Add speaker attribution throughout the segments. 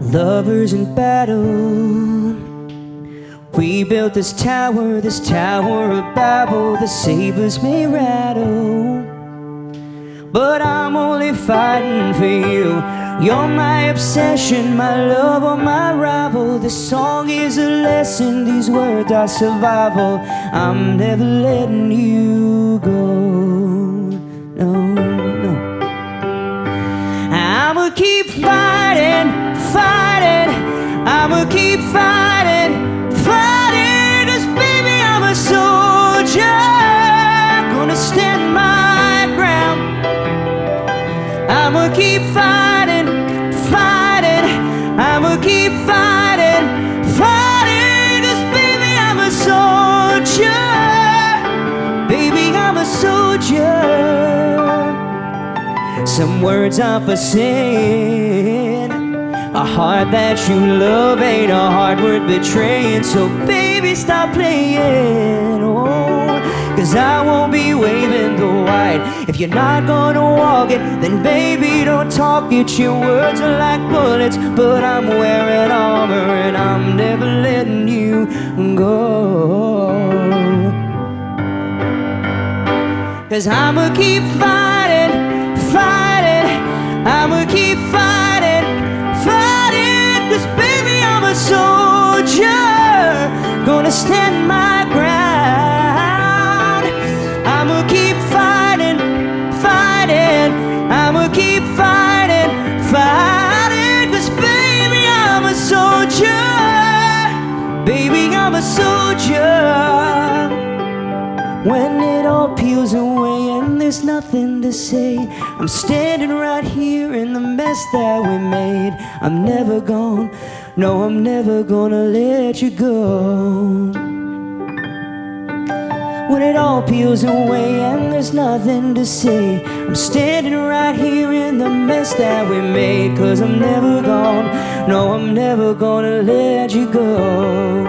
Speaker 1: lovers in battle. We built this tower, this tower of Babel, the sabers may rattle. But I'm only fighting for you. You're my obsession, my love or my rival. This song is a lesson, these words are survival. I'm never letting you go. I'ma keep fighting, fighting. I'ma keep fighting, fighting. Cause baby, I'm a soldier. Gonna stand my ground. I'ma keep fighting, fighting. Some words are for saying. A heart that you love ain't a heart worth betraying. So, baby, stop playing. Oh, cause I won't be waving the white. If you're not gonna walk it, then baby, don't talk it. Your words are like bullets, but I'm wearing armor and I'm never letting you go. Cause I'ma keep fighting, stand my ground. I'ma keep fighting, fighting. I'ma keep fighting, fighting. Cause baby, I'm a soldier. Baby, I'm a soldier. When it all peels away and there's nothing to say, I'm standing right here in the mess that we made. I'm never gone, no, I'm never gonna let you go. When it all peels away and there's nothing to say, I'm standing right here in the mess that we made. Cause I'm never gone, no, I'm never gonna let you go.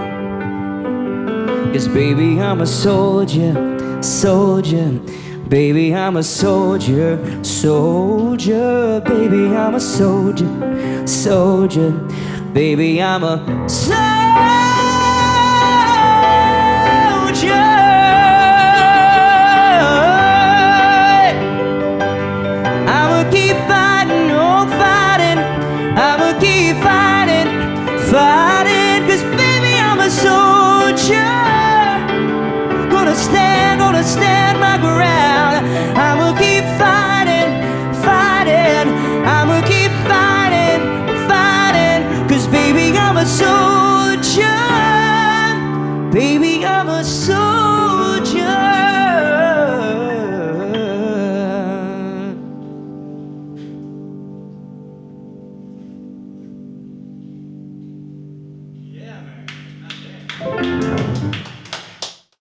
Speaker 1: Cause baby, I'm a soldier, soldier. Baby, I'm a soldier, soldier. Baby, I'm a soldier, soldier. Baby, I'm a soldier. I'ma keep fighting, oh fighting. I'ma keep fighting, baby, I'm a soldier. Gonna stand, gonna stand my ground.